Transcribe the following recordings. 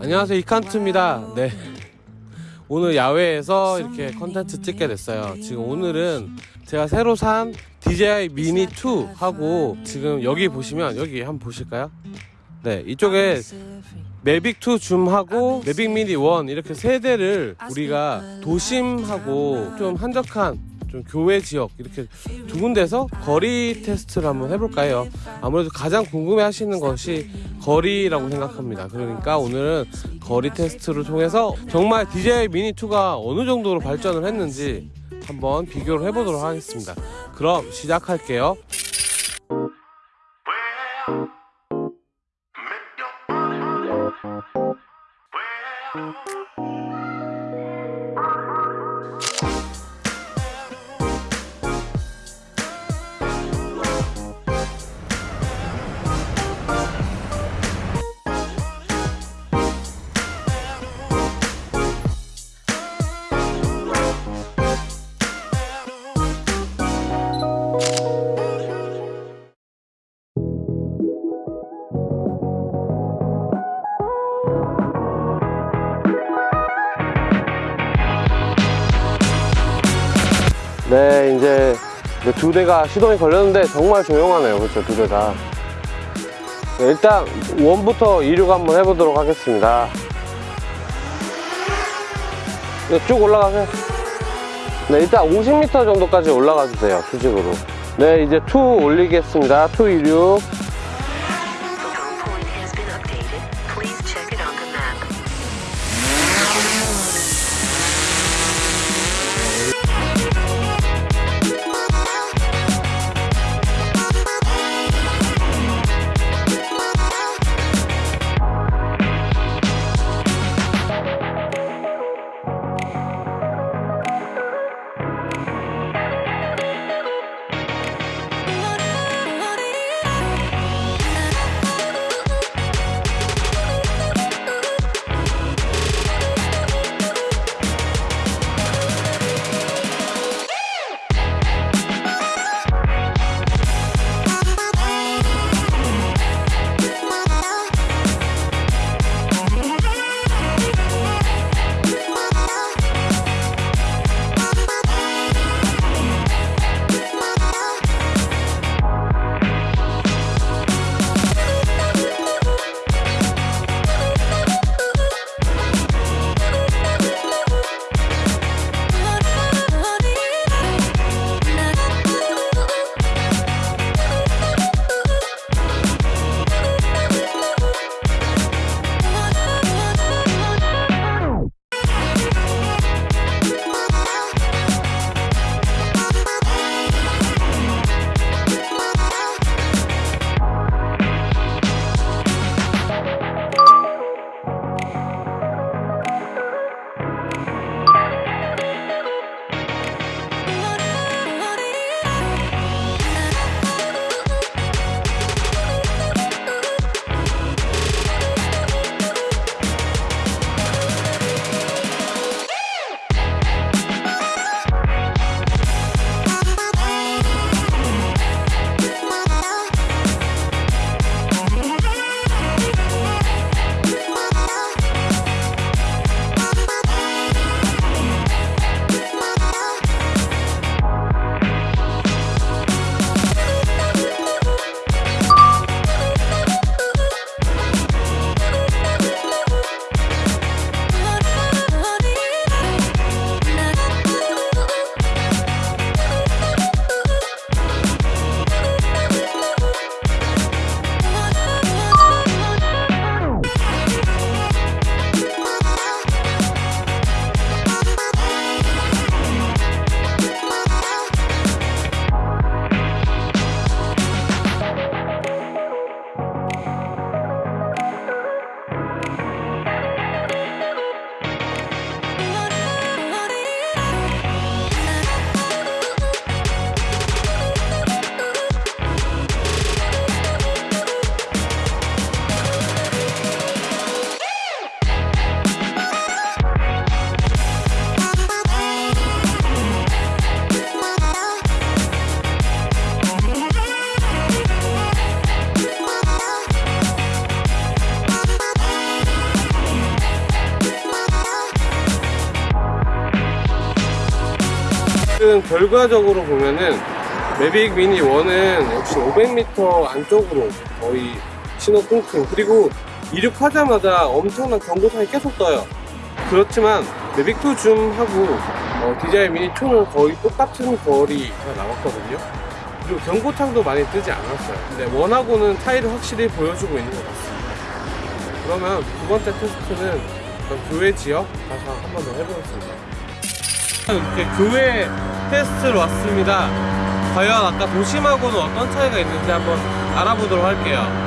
안녕하세요 이칸트입니다. 네. 오늘 야외에서 이렇게 컨텐츠 찍게 됐어요. 지금 오늘은 제가 새로 산 DJI 미니 2 하고 지금 여기 보시면 여기 한번 보실까요? 네 이쪽에 매빅 2 줌하고 매빅 미니 1 이렇게 세 대를 우리가 도심하고 좀 한적한 좀 교외 지역 이렇게 두 군데서 거리 테스트를 한번 해볼까 해요? 아무래도 가장 궁금해 하시는 것이 거리라고 생각합니다. 그러니까 오늘은 거리 테스트를 통해서 정말 DJI 미니 2가 어느 정도로 발전을 했는지 한번 비교를 해보도록 하겠습니다. 그럼 시작할게요 네 이제 두 대가 시동이 걸렸는데 정말 조용하네요. 그렇죠? 두 대가. 네, 일단 one부터 이륙 한번 해보도록 하겠습니다. 네, 쭉 올라가세요 네 일단 50m 정도까지 올라가 주세요 수직으로. 네 이제 two 올리겠습니다. two 이륙 지금 결과적으로 보면은 매빅 미니 1은 역시 500m 안쪽으로 거의 신호 끊김 그리고 이륙하자마자 엄청난 경고상이 계속 떠요. 그렇지만 매빅 2 줌하고 어, DJI 미니 2는 거의 똑같은 거리가 나왔거든요. 그리고 경고창도 많이 뜨지 않았어요. 근데 원하고는 차이를 확실히 보여주고 있는 것 같습니다. 그러면 두 번째 테스트는 교외 지역 가서 한 번 더 해보겠습니다. 이렇게 교외 테스트로 왔습니다. 과연 아까 도심하고는 어떤 차이가 있는지 한번 알아보도록 할게요.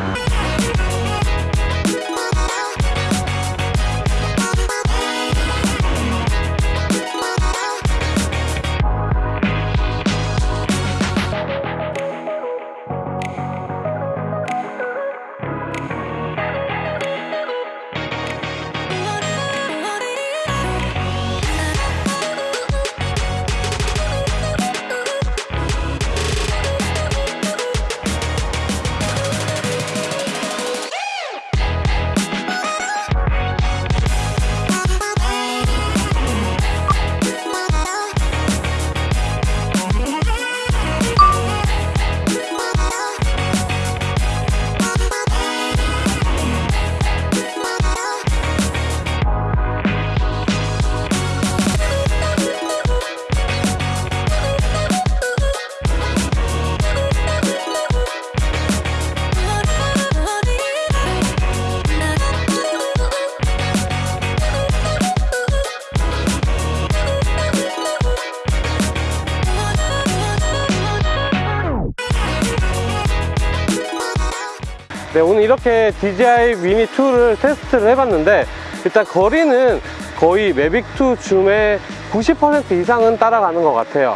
네, 오늘 이렇게 DJI 미니 2를 테스트를 해봤는데 일단 거리는 거의 매빅 2 줌의 90% 이상은 따라가는 것 같아요.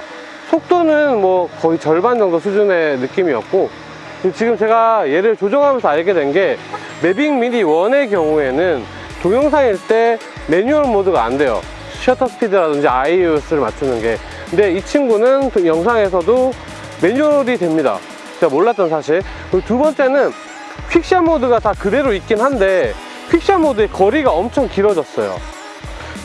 속도는 뭐 거의 절반 정도 수준의 느낌이었고 지금 제가 얘를 조정하면서 알게 된 게 매빅 미니 1의 경우에는 동영상일 때 매뉴얼 모드가 안 돼요. 셔터 스피드라든지 IUS를 맞추는 게. 근데 이 친구는 또 영상에서도 매뉴얼이 됩니다. 제가 몰랐던 사실. 그리고 두 번째는 퀵샷 모드가 다 그대로 있긴 한데 퀵샷 모드의 거리가 엄청 길어졌어요.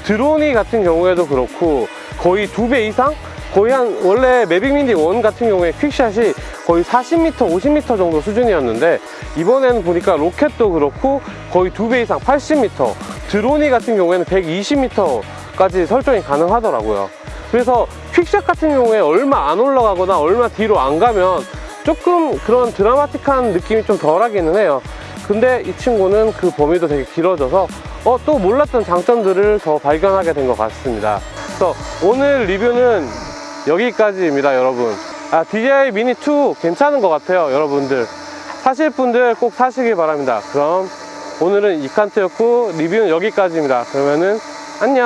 드론이 같은 경우에도 그렇고 거의 두 배 이상? 거의 한 원래 매빅 미니 1 같은 경우에 퀵샷이 거의 40m, 50m 정도 수준이었는데 이번에는 보니까 로켓도 그렇고 거의 두 배 이상 80m 드론이 같은 경우에는 120m까지 설정이 가능하더라고요 그래서 퀵샷 같은 경우에 얼마 안 올라가거나 얼마 뒤로 안 가면 조금 그런 드라마틱한 느낌이 좀 덜하기는 해요. 근데 이 친구는 그 범위도 되게 길어져서 어, 또 몰랐던 장점들을 더 발견하게 된 것 같습니다. 그래서 오늘 리뷰는 여기까지입니다 여러분. 아, DJI 미니 2 괜찮은 것 같아요 여러분들. 사실 분들 꼭 사시길 바랍니다. 그럼 오늘은 이칸트였고 리뷰는 여기까지입니다. 그러면은 안녕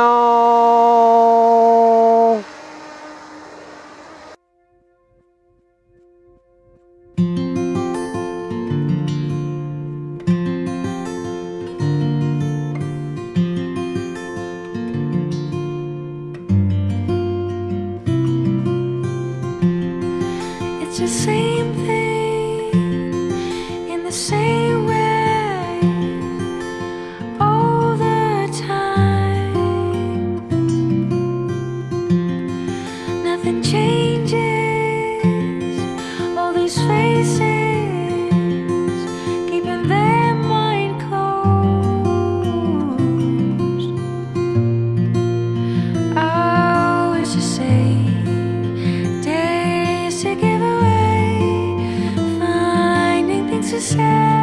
the same thing 谢。